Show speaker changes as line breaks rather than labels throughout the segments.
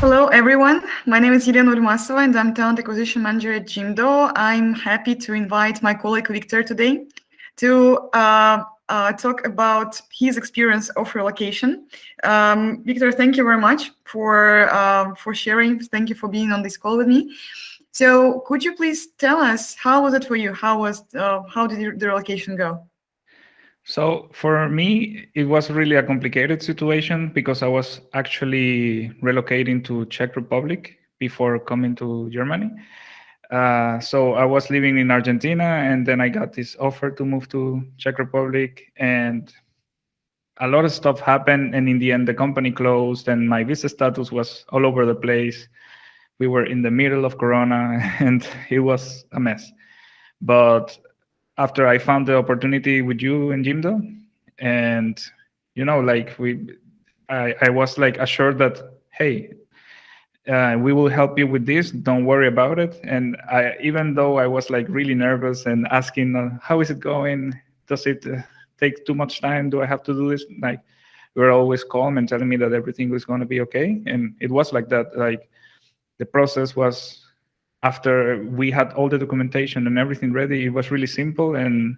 Hello, everyone. My name is Elena Urmasova, and I'm Talent Acquisition Manager at Jimdo. I'm happy to invite my colleague Victor today to uh, uh, talk about his experience of relocation. Um, Victor, thank you very much for uh, for sharing. Thank you for being on this call with me. So, could you please tell us how was it for you? How was uh, how did the relocation go?
So for me, it was really a complicated situation because I was actually relocating to Czech Republic before coming to Germany. Uh, so I was living in Argentina, and then I got this offer to move to Czech Republic, and a lot of stuff happened. And in the end, the company closed, and my visa status was all over the place. We were in the middle of Corona, and it was a mess. But after I found the opportunity with you in Jimdo, and you know, like we, I, I was like assured that hey, uh, we will help you with this. Don't worry about it. And I, even though I was like really nervous and asking, uh, how is it going? Does it uh, take too much time? Do I have to do this? Like, you were always calm and telling me that everything was going to be okay. And it was like that. Like, the process was after we had all the documentation and everything ready, it was really simple and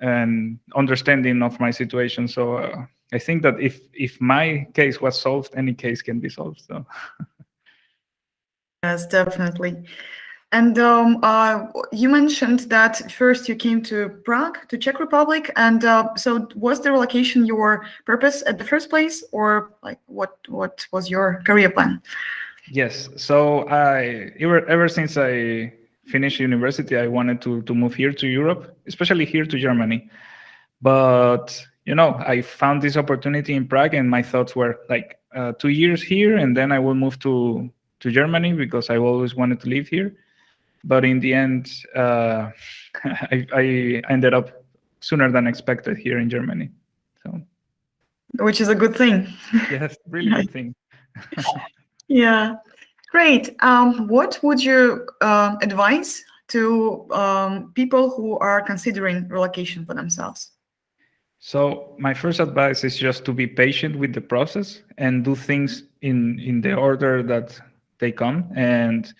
and understanding of my situation. So uh, I think that if if my case was solved, any case can be solved. So.
yes, definitely. And um, uh, you mentioned that first you came to Prague, to Czech Republic, and uh, so was the relocation your purpose at the first place, or like what what was your career plan?
Yes. So I ever ever since I finished university, I wanted to to move here to Europe, especially here to Germany. But you know, I found this opportunity in Prague, and my thoughts were like uh, two years here, and then I will move to to Germany because I always wanted to live here. But in the end, uh, I, I ended up sooner than expected here in Germany. So,
which is a good thing.
yes, really good thing.
Yeah, great. Um, what would you uh, advise to um, people who are considering relocation for themselves?
So my first advice is just to be patient with the process and do things in in the order that they come and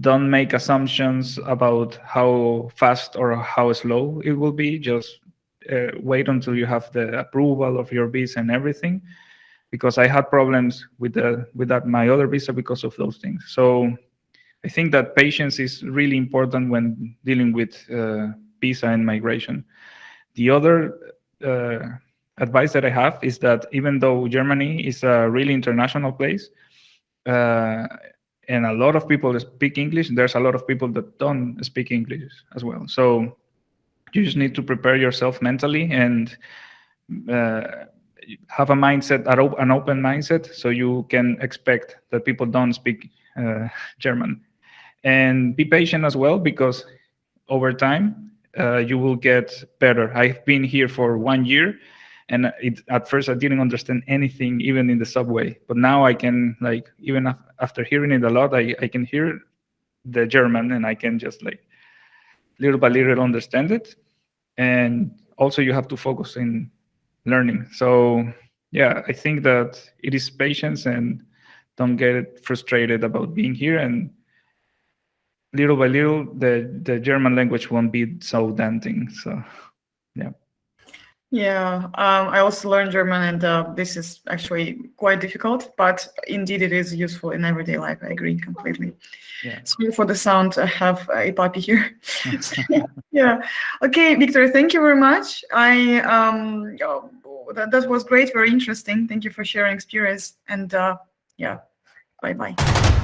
don't make assumptions about how fast or how slow it will be. Just uh, wait until you have the approval of your visa and everything because I had problems with the with that my other visa because of those things. So I think that patience is really important when dealing with uh, visa and migration. The other uh, advice that I have is that even though Germany is a really international place, uh, and a lot of people speak English, there's a lot of people that don't speak English as well. So you just need to prepare yourself mentally and uh, have a mindset, an open mindset, so you can expect that people don't speak uh, German. And be patient as well, because over time, uh, you will get better. I've been here for one year, and it, at first I didn't understand anything, even in the subway. But now I can, like, even af after hearing it a lot, I, I can hear the German, and I can just, like, little by little understand it. And also you have to focus in learning. So yeah, I think that it is patience and don't get frustrated about being here and little by little the the German language won't be so daunting. So yeah.
Yeah, um, I also learned German, and uh, this is actually quite difficult, but indeed it is useful in everyday life. I agree completely. Yeah. Sorry for the sound. I have a puppy here. yeah. Okay, Victor. Thank you very much. I um, oh, that that was great. Very interesting. Thank you for sharing experience. And uh, yeah, bye bye.